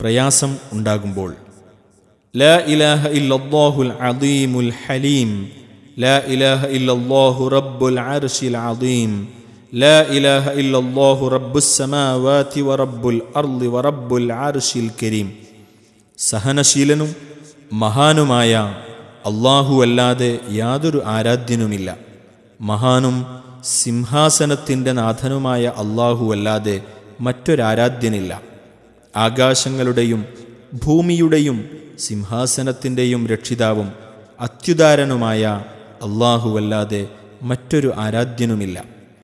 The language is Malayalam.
പ്രയാസം ഉണ്ടാകുമ്പോൾ ലാ ഇലാഹ ഇല്ലല്ലാഹുൽ ഹലീം ലാ ഇലാഹ ഇല്ലല്ലാഹു റബ്ബുൽ അർശിൽ ലാ ഇലാഹ ഇല്ലല്ലാഹു വറബ്ബുൽ അർളി വറബ്ബുൽ അർശിൽ കരീം. സഹനശീലനും മഹാനുമായ അള്ളാഹു അല്ലാതെ യാതൊരു ആരാധ്യനുമില്ല. മഹാനും സിംഹാസനത്തിന്റെ നാഥനുമായ അള്ളാഹു അല്ലാതെ മറ്റൊരാരാധ്യനില്ല. ആകാശങ്ങളുടെയും ഭൂമിയുടെയും സിംഹാസനത്തിന്റെയും രക്ഷിതാവും അത്യുദാരനുമായ അള്ളാഹുവല്ലാതെ മറ്റൊരു ആരാധ്യനുമില്ല.